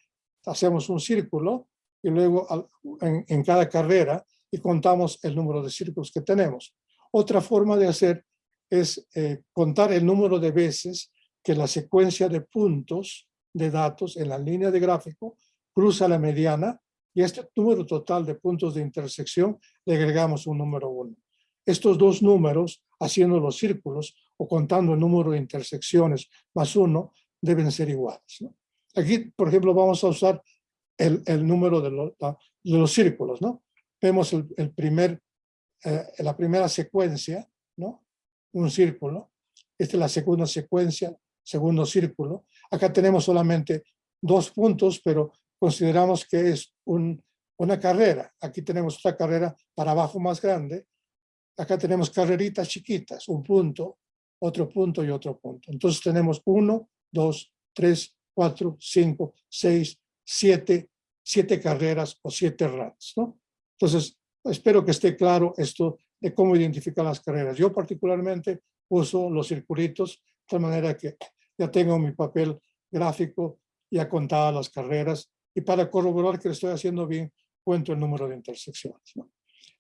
hacemos un círculo y luego en, cada carrera y contamos el número de círculos que tenemos. Otra forma de hacer es eh, contar el número de veces que la secuencia de puntos de datos en la línea de gráfico cruza la mediana y este número total de puntos de intersección le agregamos un número 1. Estos dos números, haciendo los círculos o contando el número de intersecciones más uno, deben ser iguales. Aquí, por ejemplo, vamos a usar el, el número de, de, los círculos. ¿no? Vemos el, el primer, eh, la primera secuencia, ¿no? un círculo. Esta es la segunda secuencia, segundo círculo. Acá tenemos solamente dos puntos, pero consideramos que es un, una carrera. Aquí tenemos otra carrera para abajo más grande. Acá tenemos carreritas chiquitas, un punto, otro punto y otro punto. Entonces tenemos uno, dos, tres, cuatro, cinco, seis, siete, siete carreras o siete runs. ¿no? Entonces, espero que esté claro esto de cómo identificar las carreras. Yo particularmente uso los circulitos de tal manera que ya tengo mi papel gráfico ya contadas las carreras y para corroborar que lo estoy haciendo bien, cuento el número de intersecciones.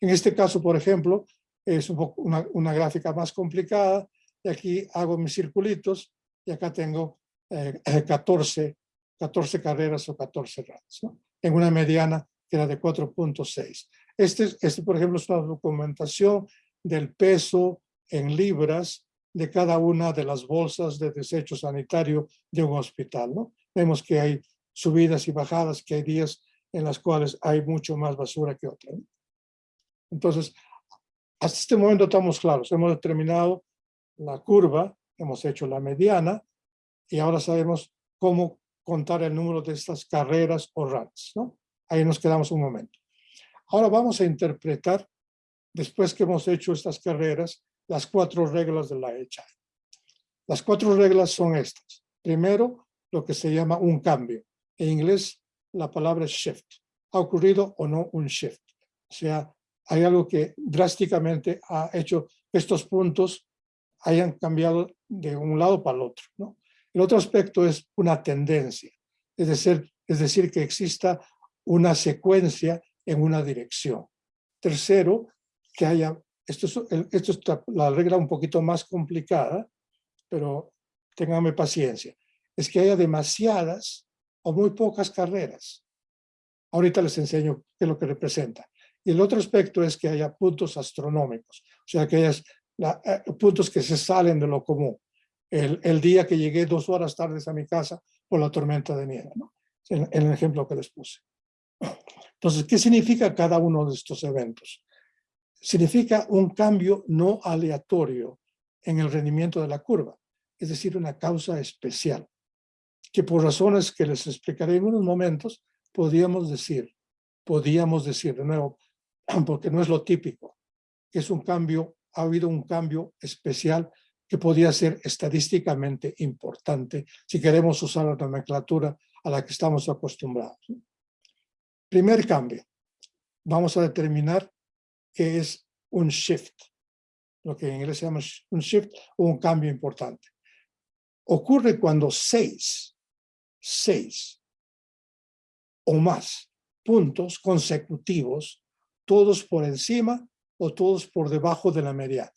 En este caso, por ejemplo, es una, una, gráfica más complicada y aquí hago mis circulitos y acá tengo 14, eh, 14 carreras o 14 runs, ¿no? en una mediana que era de 4.6. Este, este, por ejemplo, es una documentación del peso en libras de cada una de las bolsas de desecho sanitario de un hospital. ¿no? Vemos que hay subidas y bajadas, que hay días en las cuales hay mucho más basura que otras. Entonces, hasta este momento estamos claros, hemos determinado la curva, hemos hecho la mediana y ahora sabemos cómo contar el número de estas carreras o runs. ¿no? Ahí nos quedamos un momento. Ahora vamos a interpretar, después que hemos hecho estas carreras, las cuatro reglas de la hecha. Las cuatro reglas son estas. Primero, lo que se llama un cambio. En inglés, la palabra shift. ¿Ha ocurrido o no un shift? O sea, hay algo que drásticamente ha hecho estos puntos hayan cambiado de un lado para el otro. ¿no? El otro aspecto es una tendencia, es decir, es decir, que exista una secuencia en una dirección. Tercero, que haya esto es, esto es la regla un poquito más complicada, pero ténganme paciencia, es que haya demasiadas o muy pocas carreras. Ahorita les enseño qué es lo que representa. Y el otro aspecto es que haya puntos astronómicos, o sea, que haya eh, puntos que se salen de lo común. El, el día que llegué dos horas tardes a mi casa por la tormenta de nieve, ¿no? en, el ejemplo que les puse. Entonces, ¿qué significa cada uno de estos eventos? Significa un cambio no aleatorio en el rendimiento de la curva, es decir, una causa especial, que por razones que les explicaré en unos momentos, podríamos decir, podríamos decir de nuevo, porque no es lo típico, es un cambio, ha habido un cambio especial que podría ser estadísticamente importante si queremos usar la nomenclatura a la que estamos acostumbrados. Primer cambio, vamos a determinar qué es un shift, lo que en inglés se llama un shift o un cambio importante. Ocurre cuando seis, seis o más puntos consecutivos, todos por encima o todos por debajo de la mediana.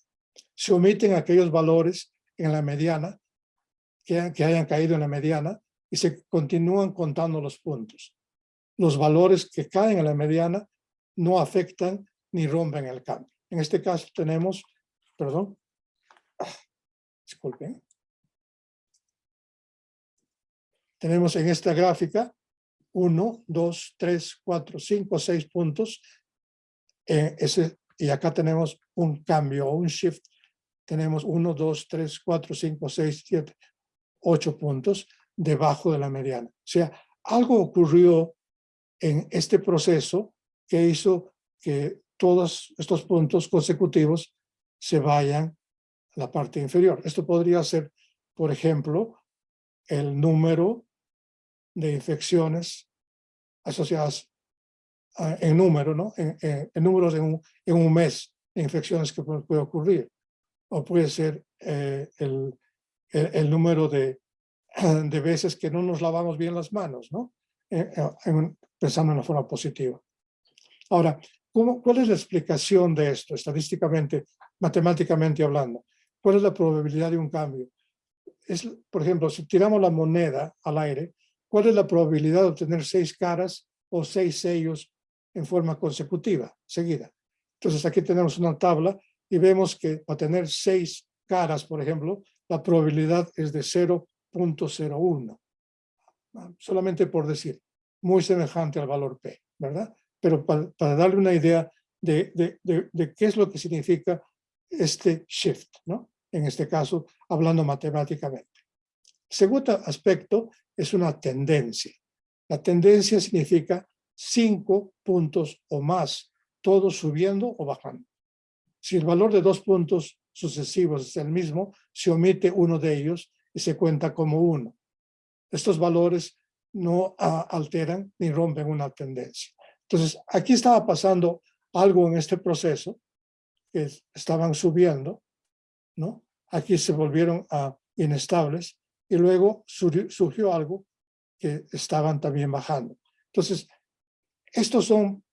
Se omiten aquellos valores en la mediana que, que hayan caído en la mediana y se continúan contando los puntos. Los valores que caen en la mediana no afectan ni rompen el cambio. En este caso tenemos, perdón, ah, disculpen. Tenemos en esta gráfica 1, 2, 3, 4, 5, 6 puntos. eh, ese, y acá tenemos un cambio un shift. Tenemos 1, 2, 3, 4, 5, 6, 7, 8 puntos debajo de la mediana. O sea, algo ocurrió en este proceso que hizo que todos estos puntos consecutivos se vayan a la parte inferior. Esto podría ser, por ejemplo, el número de infecciones asociadas en número, ¿no? En, en- en números en un, en un mes de infecciones que puede, puede ocurrir. O puede ser eh, el, el, el número de, de veces que no nos lavamos bien las manos, ¿no? Eh, eh, pensando en la forma positiva. Ahora, ¿cómo, ¿cuál es la explicación de esto, estadísticamente, matemáticamente hablando? ¿Cuál es la probabilidad de un cambio? Es, por ejemplo, si tiramos la moneda al aire, ¿cuál es la probabilidad de obtener seis caras o seis sellos en forma consecutiva, seguida? Entonces aquí tenemos una tabla y vemos que para tener seis caras, por ejemplo, la probabilidad es de 0.01. Ah, Solamente por decir, muy semejante al valor P, ¿verdad? Pero para, para darle una idea de, de, de, de qué es lo que significa este shift, ¿no? En este caso, hablando matemáticamente. Segundo aspecto es una tendencia. La tendencia significa cinco puntos o más, todos subiendo o bajando. Si el valor de dos puntos sucesivos es el mismo, se omite uno de ellos y se cuenta como uno. Estos valores no ah, alteran ni rompen una tendencia. Entonces, aquí estaba pasando algo en este proceso, que es- estaban subiendo, ¿no? Aquí se volvieron a inestables y luego surgió algo que estaban también bajando. Entonces, estos son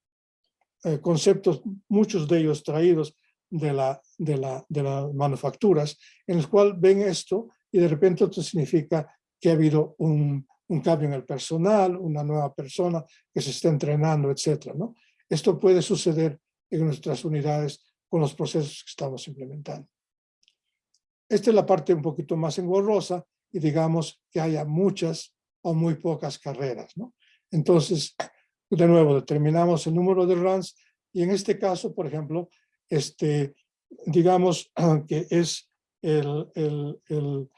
eh, conceptos, muchos de ellos traídos de, la, de, la, de las manufacturas, en los cuales ven esto y de repente esto significa que ha habido un, un cambio en el personal, una nueva persona que se está entrenando, etcétera, ¿no? Esto puede suceder en nuestras unidades con los procesos que estamos implementando. Esta es la parte un poquito más engorrosa y digamos que haya muchas o muy pocas carreras, ¿no? Entonces, de nuevo, determinamos el número de runs y en este caso, por ejemplo, este, digamos que es el, el,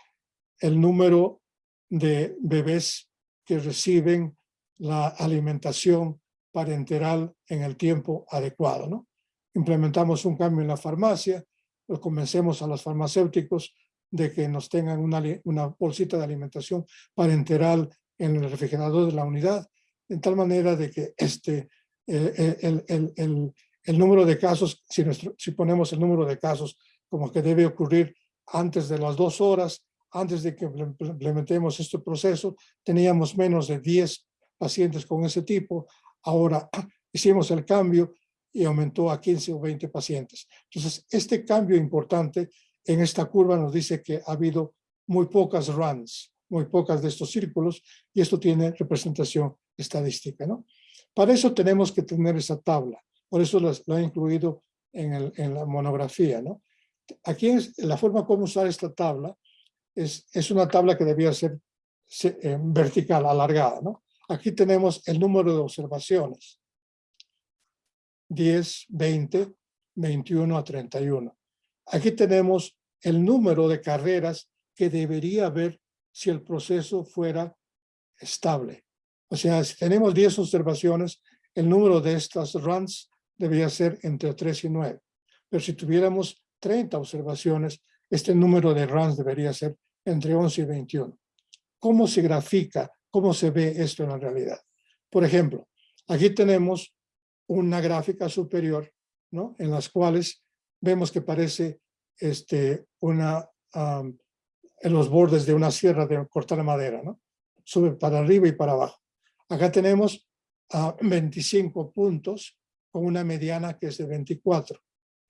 el, número de bebés que reciben la alimentación parenteral en el tiempo adecuado, ¿no? Implementamos un cambio en la farmacia, pues convencemos a los farmacéuticos de que nos tengan una, una bolsita de alimentación parenteral en el refrigerador de la unidad, en tal manera de que este, eh, eh, el, el, el, el número de casos, si, nuestro, si ponemos el número de casos como que debe ocurrir antes de las dos horas, antes de que imple- implementemos este proceso, teníamos menos de 10 pacientes con ese tipo. Ahora hicimos el cambio y aumentó a 15 o 20 pacientes. Entonces, este cambio importante en esta curva nos dice que ha habido muy pocas runs, muy pocas de estos círculos, y esto tiene representación estadística. ¿no? Para eso tenemos que tener esa tabla, por eso lo he incluido en, la monografía. ¿no? Aquí es, la forma como usar esta tabla es, es una tabla que debía ser eh, vertical, alargada. ¿no? Aquí tenemos el número de observaciones. 10, 20, 21 a 31. Aquí tenemos el número de carreras que debería haber si el proceso fuera estable. O sea, si tenemos 10 observaciones, el número de estas runs debería ser entre 3 y 9. Pero si tuviéramos 30 observaciones, este número de runs debería ser entre 11 y 21. ¿Cómo se grafica? ¿Cómo se ve esto en la realidad? Por ejemplo, aquí tenemos una gráfica superior, ¿no? En las cuales vemos que parece este, una, en los bordes de una sierra de cortar madera, ¿no? Sube para arriba y para abajo. Acá tenemos a 25 puntos con una mediana que es de 24.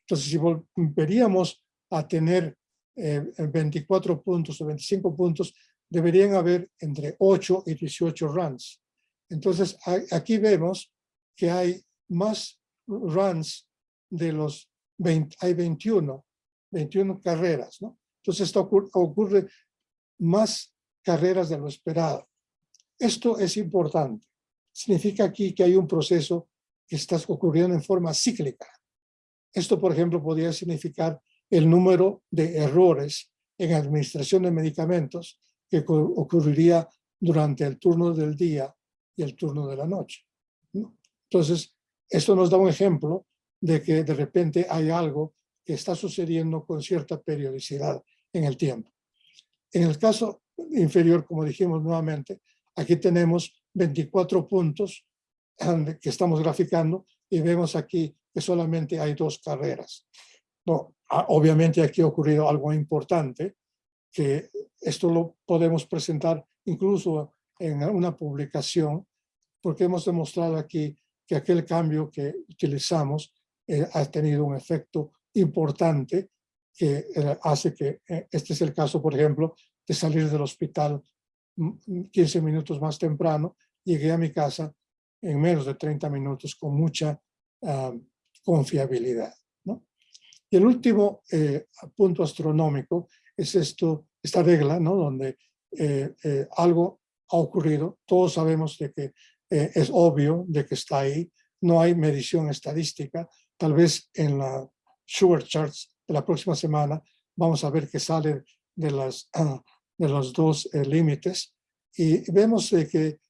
Entonces, si volveríamos a tener 24 eh, puntos o 25 puntos, deberían haber entre 8 y 18 runs. Entonces, aquí vemos que hay más runs de los 20, hay 21, 21 carreras, ¿no? Entonces, esto ocurre, más carreras de lo esperado. Esto es importante. Significa aquí que hay un proceso que está ocurriendo en forma cíclica. Esto, por ejemplo, podría significar el número de errores en administración de medicamentos que ocurriría durante el turno del día y el turno de la noche. Entonces, esto nos da un ejemplo de que de repente hay algo que está sucediendo con cierta periodicidad en el tiempo. En el caso inferior, como dijimos nuevamente, aquí tenemos 24 puntos que estamos graficando y vemos aquí que solamente hay dos carreras. No, obviamente aquí ha ocurrido algo importante, que esto lo podemos presentar incluso en una publicación, porque hemos demostrado aquí que aquel cambio que utilizamos eh, ha tenido un efecto importante que eh, hace que, eh, este es el caso, por ejemplo, de salir del hospital 15 minutos más temprano, llegué a mi casa en menos de 30 minutos con mucha ah, confiabilidad. Y el último eh, punto astronómico es esto, esta regla, ¿no? donde algo ha ocurrido, todos sabemos de que es obvio de que está ahí, no hay medición estadística, tal vez en la Sugar Charts de la próxima semana vamos a ver que sale de, las, de los dos eh, límites y vemos que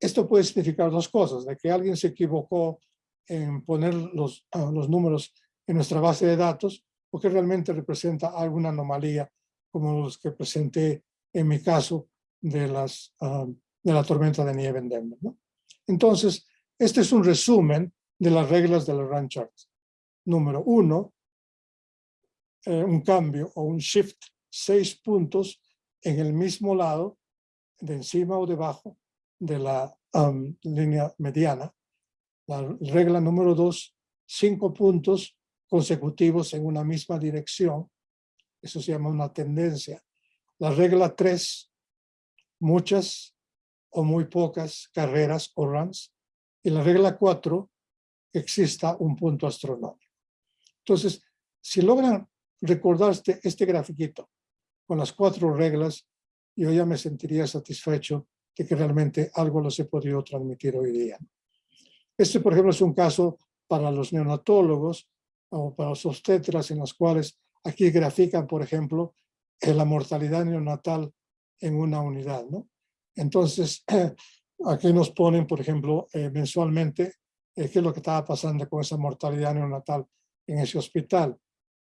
esto puede significar dos cosas, de que alguien se equivocó en poner los, los números en nuestra base de datos o que realmente representa alguna anomalía como los que presenté en mi caso de, las, de la tormenta de nieve en Denver. Entonces, este es un resumen de las reglas de la run charts número uno, eh, un cambio o un shift, seis puntos en el mismo lado, de encima o debajo de la línea mediana. La regla número dos, cinco puntos consecutivos en una misma dirección. Eso se llama una tendencia. La regla tres, muchas o muy pocas carreras o runs. Y la regla cuatro, exista un punto astronómico. Entonces, si logran recordar este, este grafiquito con las cuatro reglas, yo ya me sentiría satisfecho de que realmente algo los he podido transmitir hoy día. Este, por ejemplo, es un caso para los neonatólogos o para los obstetras en los cuales aquí grafican, por ejemplo, eh, la mortalidad neonatal en una unidad. ¿no? Entonces, aquí nos ponen, por ejemplo, eh, mensualmente eh, qué es lo que estaba pasando con esa mortalidad neonatal en ese hospital.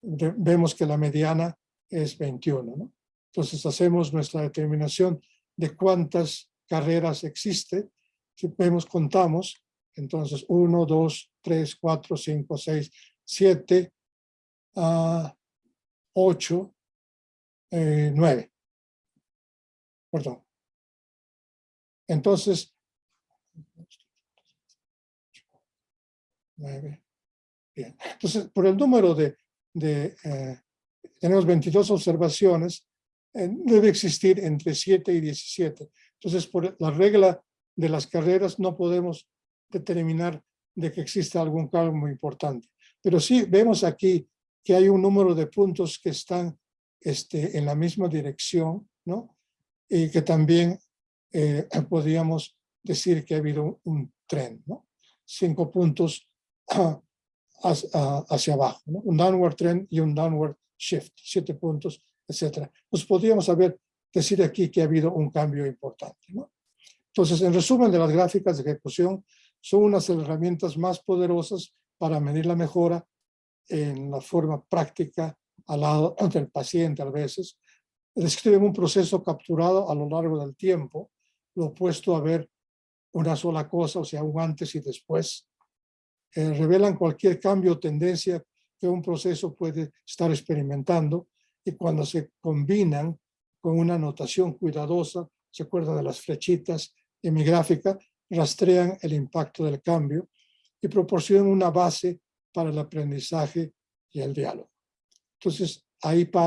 vemos que la mediana es 21. ¿no? Entonces hacemos nuestra determinación de cuántas carreras existe. Si vemos, contamos, entonces 1, 2, 3, 4, 5, 6, 7, 8, 9. Perdón. Entonces, 9, Bien. Entonces, por el número de, de eh, tenemos 22 observaciones, debe existir entre 7 y 17. Entonces, por la regla de las carreras no podemos determinar de que exista algún cambio muy importante. Pero sí vemos aquí que hay un número de puntos que están este, en la misma dirección, ¿no? Y que también eh, podríamos decir que ha habido un, tren, ¿no? Cinco puntos hacia, abajo, ¿no? Un downward trend y un downward shift, siete puntos, etcétera. Pues podríamos haber, decir aquí que ha habido un cambio importante, ¿no? Entonces, en resumen de las gráficas de ejecución, son unas herramientas más poderosas para medir la mejora en la forma práctica al lado del paciente a veces. Describen un proceso capturado a lo largo del tiempo, lo opuesto a ver una sola cosa, o sea, un antes y después. Eh, revelan cualquier cambio o tendencia que un proceso puede estar experimentando y cuando se combinan con una notación cuidadosa, se acuerdan de las flechitas en mi gráfica, rastrean el impacto del cambio y proporcionan una base para el aprendizaje y el diálogo. Entonces, ahí paro